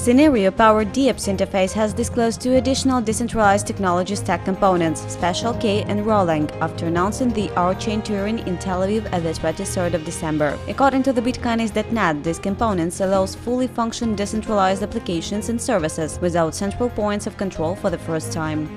Synereo-powered DEOPS interface has disclosed two additional decentralized technology stack components, Special K and Rholang, after announcing the R-Chain Turing in Tel Aviv at the 23rd of December. According to the Bitcoinist.net, these components allows fully function decentralized applications and services without central points of control for the first time.